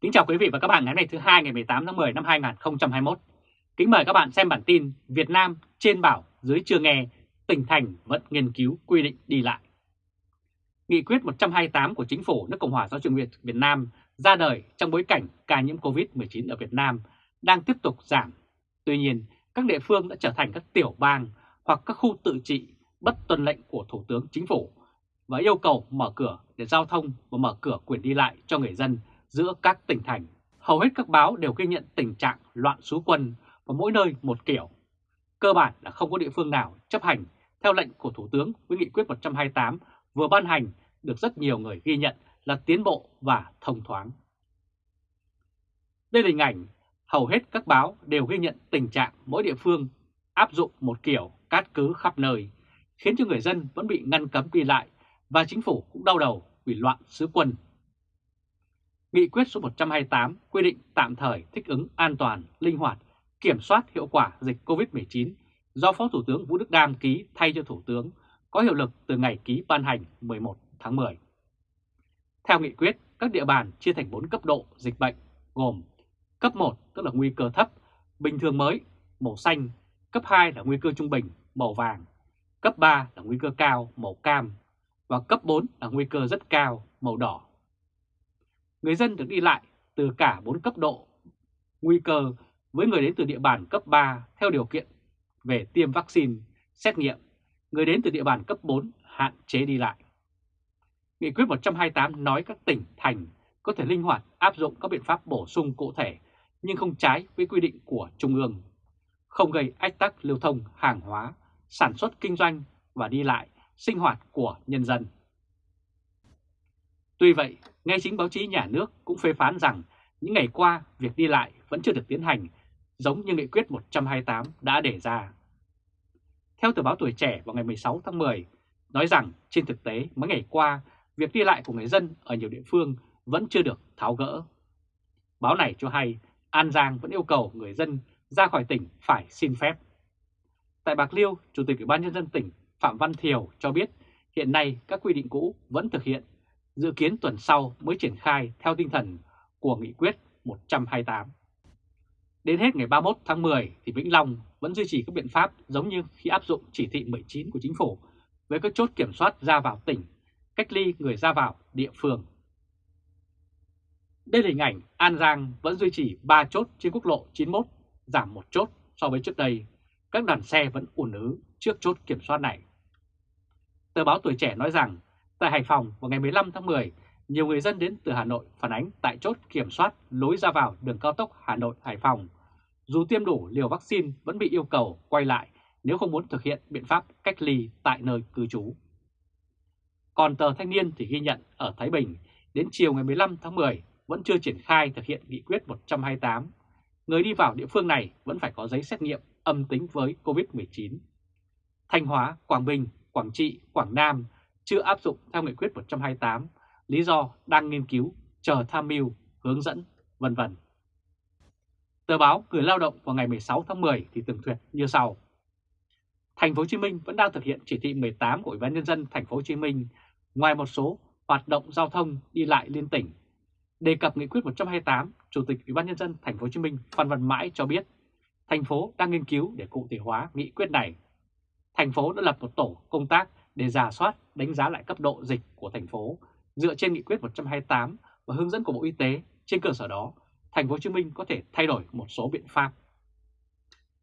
Kính chào quý vị và các bạn ngày hôm nay thứ hai ngày 18 tháng 10 năm 2021. Kính mời các bạn xem bản tin Việt Nam trên bảo dưới chưa nghe, tỉnh thành vẫn nghiên cứu quy định đi lại. Nghị quyết 128 của Chính phủ nước Cộng hòa xã hội Việt Việt Nam ra đời trong bối cảnh ca nhiễm COVID-19 ở Việt Nam đang tiếp tục giảm. Tuy nhiên, các địa phương đã trở thành các tiểu bang hoặc các khu tự trị bất tuân lệnh của Thủ tướng Chính phủ và yêu cầu mở cửa để giao thông và mở cửa quyền đi lại cho người dân giữa các tỉnh thành. Hầu hết các báo đều ghi nhận tình trạng loạn xú quân và mỗi nơi một kiểu. Cơ bản là không có địa phương nào chấp hành theo lệnh của Thủ tướng với nghị quyết 128 vừa ban hành được rất nhiều người ghi nhận là tiến bộ và thông thoáng. Đây là hình ảnh hầu hết các báo đều ghi nhận tình trạng mỗi địa phương áp dụng một kiểu cát cứ khắp nơi, khiến cho người dân vẫn bị ngăn cấm đi lại và chính phủ cũng đau đầu vì loạn xứ quân. Nghị quyết số 128 quy định tạm thời thích ứng an toàn, linh hoạt, kiểm soát hiệu quả dịch COVID-19 do Phó Thủ tướng Vũ Đức Đam ký thay cho Thủ tướng có hiệu lực từ ngày ký ban hành 11 tháng 10. Theo nghị quyết, các địa bàn chia thành 4 cấp độ dịch bệnh gồm cấp 1 tức là nguy cơ thấp, bình thường mới, màu xanh, cấp 2 là nguy cơ trung bình, màu vàng, cấp 3 là nguy cơ cao, màu cam và cấp 4 là nguy cơ rất cao, màu đỏ. Người dân được đi lại từ cả 4 cấp độ nguy cơ với người đến từ địa bàn cấp 3 theo điều kiện về tiêm vaccine, xét nghiệm, người đến từ địa bàn cấp 4 hạn chế đi lại. Nghị quyết 128 nói các tỉnh, thành có thể linh hoạt áp dụng các biện pháp bổ sung cụ thể nhưng không trái với quy định của Trung ương, không gây ách tắc lưu thông hàng hóa, sản xuất kinh doanh và đi lại, sinh hoạt của nhân dân. Tuy vậy, ngay chính báo chí nhà nước cũng phê phán rằng những ngày qua việc đi lại vẫn chưa được tiến hành giống như nghị quyết 128 đã đề ra. Theo tờ báo Tuổi Trẻ vào ngày 16 tháng 10, nói rằng trên thực tế mấy ngày qua, việc đi lại của người dân ở nhiều địa phương vẫn chưa được tháo gỡ. Báo này cho hay An Giang vẫn yêu cầu người dân ra khỏi tỉnh phải xin phép. Tại Bạc Liêu, Chủ tịch Ủy ban Nhân dân tỉnh Phạm Văn Thiều cho biết hiện nay các quy định cũ vẫn thực hiện, dự kiến tuần sau mới triển khai theo tinh thần của nghị quyết 128. Đến hết ngày 31 tháng 10 thì Vĩnh Long vẫn duy trì các biện pháp giống như khi áp dụng chỉ thị 19 của chính phủ với các chốt kiểm soát ra vào tỉnh, cách ly người ra vào địa phương. Đây là hình ảnh An Giang vẫn duy trì 3 chốt trên quốc lộ 91, giảm một chốt so với trước đây. Các đoàn xe vẫn ùn ứ trước chốt kiểm soát này. Tờ báo Tuổi Trẻ nói rằng, tại Hải Phòng vào ngày 15 tháng 10, nhiều người dân đến từ Hà Nội phản ánh tại chốt kiểm soát lối ra vào đường cao tốc Hà Nội-Hải Phòng. Dù tiêm đủ liều vaccine vẫn bị yêu cầu quay lại nếu không muốn thực hiện biện pháp cách ly tại nơi cư trú. Còn tờ Thanh niên thì ghi nhận ở Thái Bình đến chiều ngày 15 tháng 10 vẫn chưa triển khai thực hiện nghị quyết 128. Người đi vào địa phương này vẫn phải có giấy xét nghiệm âm tính với COVID-19. Thanh Hóa, Quảng Bình, Quảng Trị, Quảng Nam chưa áp dụng theo nghị quyết 128, lý do đang nghiên cứu, chờ tham mưu, hướng dẫn, vân vân. Tờ báo Người lao động vào ngày 16 tháng 10 thì tường thuật như sau. Thành phố Hồ Chí Minh vẫn đang thực hiện chỉ thị 18 của Ủy ban nhân dân thành phố Hồ Chí Minh ngoài một số hoạt động giao thông đi lại liên tỉnh. Đề cập nghị quyết 128, Chủ tịch Ủy ban nhân dân thành phố Hồ Chí Minh Phan Văn Mãi cho biết, thành phố đang nghiên cứu để cụ thể hóa nghị quyết này. Thành phố đã lập một tổ công tác để giả soát, đánh giá lại cấp độ dịch của thành phố dựa trên nghị quyết 128 và hướng dẫn của Bộ Y tế. Trên cơ sở đó, thành phố Hồ Chí Minh có thể thay đổi một số biện pháp.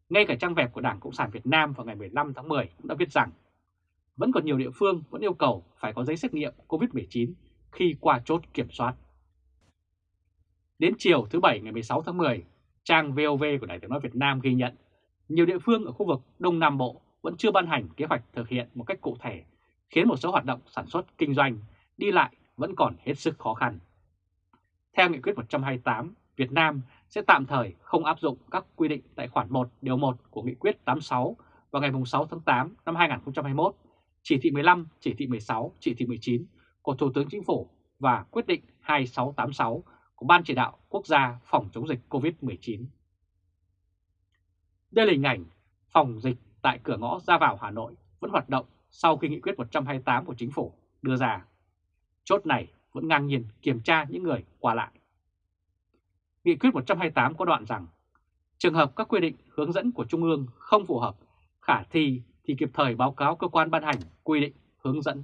Ngay cả trang web của Đảng Cộng sản Việt Nam vào ngày 15 tháng 10 cũng đã viết rằng vẫn còn nhiều địa phương vẫn yêu cầu phải có giấy xét nghiệm COVID-19 khi qua chốt kiểm soát. Đến chiều thứ Bảy ngày 16 tháng 10, trang VOV của Đài tiếng nói Việt Nam ghi nhận nhiều địa phương ở khu vực Đông Nam Bộ vẫn chưa ban hành kế hoạch thực hiện một cách cụ thể, khiến một số hoạt động sản xuất kinh doanh, đi lại vẫn còn hết sức khó khăn. Theo nghị quyết 128, Việt Nam sẽ tạm thời không áp dụng các quy định tại khoản 1 điều 1 của nghị quyết 86 vào ngày 6 tháng 8 năm 2021, chỉ thị 15, chỉ thị 16, chỉ thị 19 của Thủ tướng Chính phủ và quyết định 2686 của Ban Chỉ đạo Quốc gia phòng chống dịch COVID-19. Đây là hình ảnh phòng dịch tại cửa ngõ ra vào Hà Nội vẫn hoạt động sau khi nghị quyết 128 của Chính phủ đưa ra. Chốt này vẫn ngang nhiên kiểm tra những người qua lại. Nghị quyết 128 có đoạn rằng trường hợp các quy định hướng dẫn của Trung ương không phù hợp, khả thi thì kịp thời báo cáo cơ quan ban hành quy định hướng dẫn.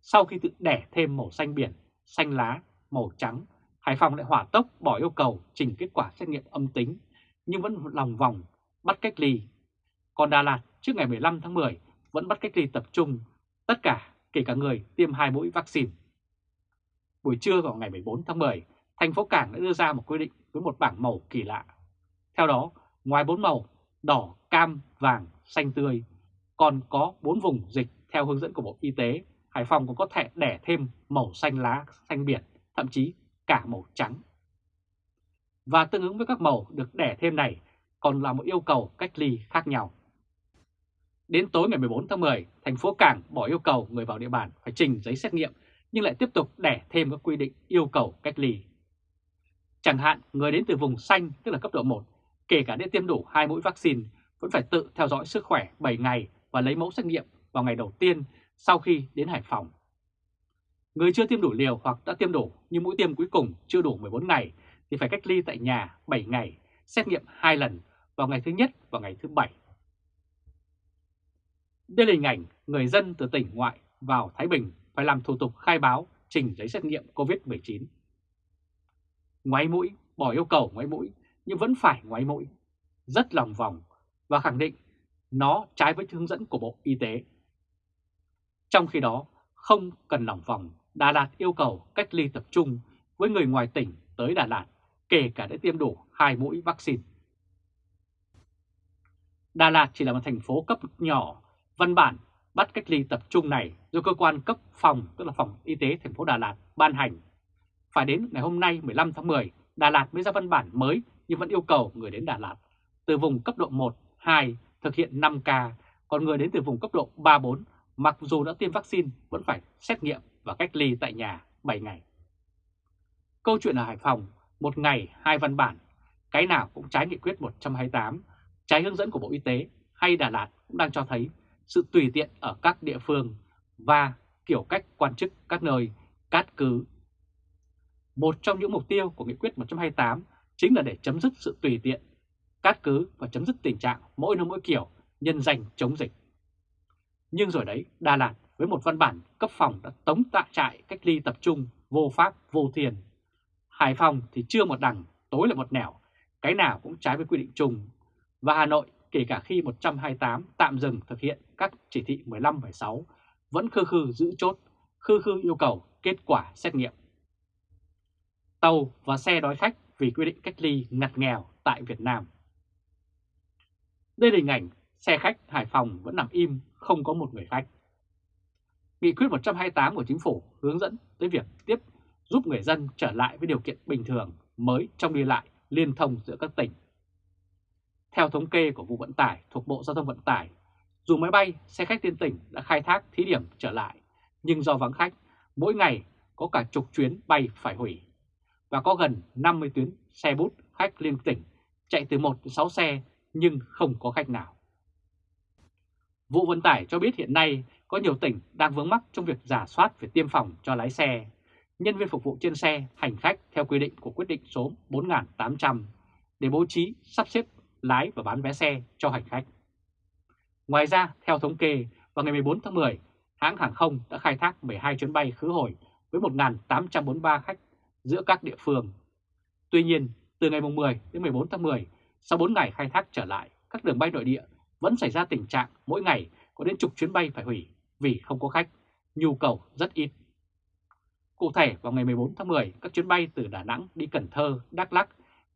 Sau khi tự đẻ thêm màu xanh biển, xanh lá, màu trắng, Hải Phòng lại hỏa tốc bỏ yêu cầu trình kết quả xét nghiệm âm tính nhưng vẫn lòng vòng bắt cách ly. Còn Đà Lạt trước ngày 15 tháng 10 vẫn bắt cách ly tập trung, tất cả kể cả người tiêm hai mũi vaccine. Buổi trưa vào ngày 14 tháng 10, thành phố Cảng đã đưa ra một quy định với một bảng màu kỳ lạ. Theo đó, ngoài bốn màu đỏ, cam, vàng, xanh tươi, còn có bốn vùng dịch theo hướng dẫn của Bộ Y tế, Hải Phòng còn có thể đẻ thêm màu xanh lá, xanh biển, thậm chí cả màu trắng. Và tương ứng với các màu được đẻ thêm này còn là một yêu cầu cách ly khác nhau. Đến tối ngày 14 tháng 10, thành phố Cảng bỏ yêu cầu người vào địa bàn phải trình giấy xét nghiệm nhưng lại tiếp tục đẻ thêm các quy định yêu cầu cách ly. Chẳng hạn người đến từ vùng xanh tức là cấp độ 1, kể cả đã tiêm đủ hai mũi vaccine vẫn phải tự theo dõi sức khỏe 7 ngày và lấy mẫu xét nghiệm vào ngày đầu tiên sau khi đến Hải Phòng. Người chưa tiêm đủ liều hoặc đã tiêm đủ nhưng mũi tiêm cuối cùng chưa đủ 14 ngày thì phải cách ly tại nhà 7 ngày, xét nghiệm 2 lần vào ngày thứ nhất và ngày thứ bảy. Đây là hình ảnh người dân từ tỉnh ngoại vào Thái Bình phải làm thủ tục khai báo trình giấy xét nghiệm COVID-19. Ngoáy mũi, bỏ yêu cầu ngoáy mũi nhưng vẫn phải ngoáy mũi, rất lòng vòng và khẳng định nó trái với hướng dẫn của Bộ Y tế. Trong khi đó, không cần lòng vòng, Đà Lạt yêu cầu cách ly tập trung với người ngoài tỉnh tới Đà Lạt, kể cả đã tiêm đủ hai mũi vaccine. Đà Lạt chỉ là một thành phố cấp nhỏ, văn bản bắt cách ly tập trung này do cơ quan cấp phòng, tức là phòng y tế thành phố Đà Lạt ban hành. Phải đến ngày hôm nay 15 tháng 10, Đà Lạt mới ra văn bản mới nhưng vẫn yêu cầu người đến Đà Lạt từ vùng cấp độ 1, 2 thực hiện 5K, còn người đến từ vùng cấp độ 3, 4 mặc dù đã tiêm vaccine vẫn phải xét nghiệm và cách ly tại nhà 7 ngày. Câu chuyện ở Hải Phòng, một ngày hai văn bản, cái nào cũng trái nghị quyết 128, trái hướng dẫn của Bộ Y tế hay Đà Lạt cũng đang cho thấy sự tùy tiện ở các địa phương và kiểu cách quan chức các nơi cát cứ. Một trong những mục tiêu của nghị quyết 128 chính là để chấm dứt sự tùy tiện, cát cứ và chấm dứt tình trạng mỗi nơi mỗi kiểu nhân danh chống dịch. Nhưng rồi đấy, Đà Lạt với một văn bản cấp phòng đã tống tạ trại cách ly tập trung vô pháp vô thiền. Hải Phòng thì chưa một đằng, tối lại một nẻo, cái nào cũng trái với quy định chung. Và Hà Nội kể cả khi 128 tạm dừng thực hiện các chỉ thị 15 và 6 vẫn khư khư giữ chốt, khư khư yêu cầu kết quả xét nghiệm. Tàu và xe đói khách vì quy định cách ly ngặt nghèo tại Việt Nam. Đây là hình ảnh xe khách Hải Phòng vẫn nằm im, không có một người khách. Nghị quyết 128 của Chính phủ hướng dẫn tới việc tiếp giúp người dân trở lại với điều kiện bình thường mới trong đi lại liên thông giữa các tỉnh. Theo thống kê của vụ vận tải thuộc Bộ Giao thông Vận tải, dù máy bay, xe khách liên tỉnh đã khai thác thí điểm trở lại, nhưng do vắng khách, mỗi ngày có cả chục chuyến bay phải hủy. Và có gần 50 tuyến xe bút khách liên tỉnh chạy từ 1 đến 6 xe nhưng không có khách nào. Vụ vận tải cho biết hiện nay có nhiều tỉnh đang vướng mắc trong việc giả soát về tiêm phòng cho lái xe, nhân viên phục vụ trên xe, hành khách theo quy định của quyết định số 4.800 để bố trí sắp xếp lái và bán vé xe cho hành khách. Ngoài ra, theo thống kê, vào ngày 14 tháng 10, hãng hàng không đã khai thác 12 chuyến bay khứ hồi với 1.843 khách giữa các địa phương. Tuy nhiên, từ ngày 10 đến 14 tháng 10, sau 4 ngày khai thác trở lại, các đường bay nội địa vẫn xảy ra tình trạng mỗi ngày có đến chục chuyến bay phải hủy vì không có khách, nhu cầu rất ít. Cụ thể vào ngày 14 tháng 10, các chuyến bay từ Đà Nẵng đi Cần Thơ, Đắk Lắk,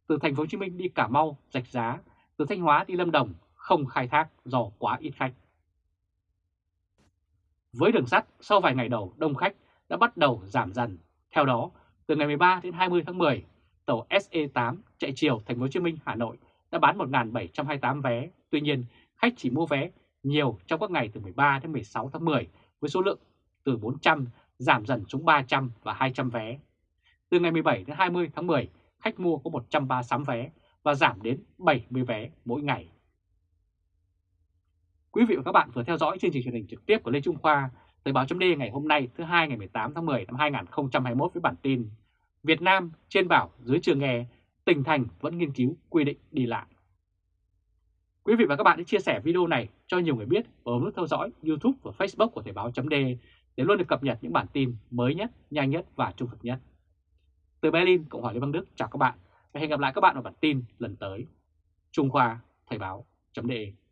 từ thành phố Hồ Chí Minh đi Cà Mau, Rạch Giá, từ Thanh Hóa đi Lâm Đồng không khai thác do quá ít khách. Với đường sắt, sau vài ngày đầu đông khách đã bắt đầu giảm dần. Theo đó, từ ngày 13 đến 20 tháng 10, tàu SE8 chạy chiều thành phố Hồ Chí Minh Hà Nội đã bán 1.728 vé. Tuy nhiên, khách chỉ mua vé nhiều trong các ngày từ 13 đến 16 tháng 10 với số lượng từ 400 giảm dần xuống 300 và 200 vé. Từ ngày 17 đến 20 tháng 10, khách mua có 136 vé và giảm đến 70 vé mỗi ngày. Quý vị và các bạn vừa theo dõi chương trình truyền hình trực tiếp của Lê Trung Khoa, Thời báo chấm ngày hôm nay thứ hai ngày 18 tháng 10 năm 2021 với bản tin Việt Nam trên bảo dưới trường nghề tỉnh thành vẫn nghiên cứu quy định đi lại. Quý vị và các bạn hãy chia sẻ video này cho nhiều người biết và bấm nút theo dõi YouTube và Facebook của Thời báo d để luôn được cập nhật những bản tin mới nhất, nhanh nhất và trung thực nhất. Từ Berlin, Cộng hòa Liên bang Đức chào các bạn và hẹn gặp lại các bạn ở bản tin lần tới. Trung Khoa Thời báo .de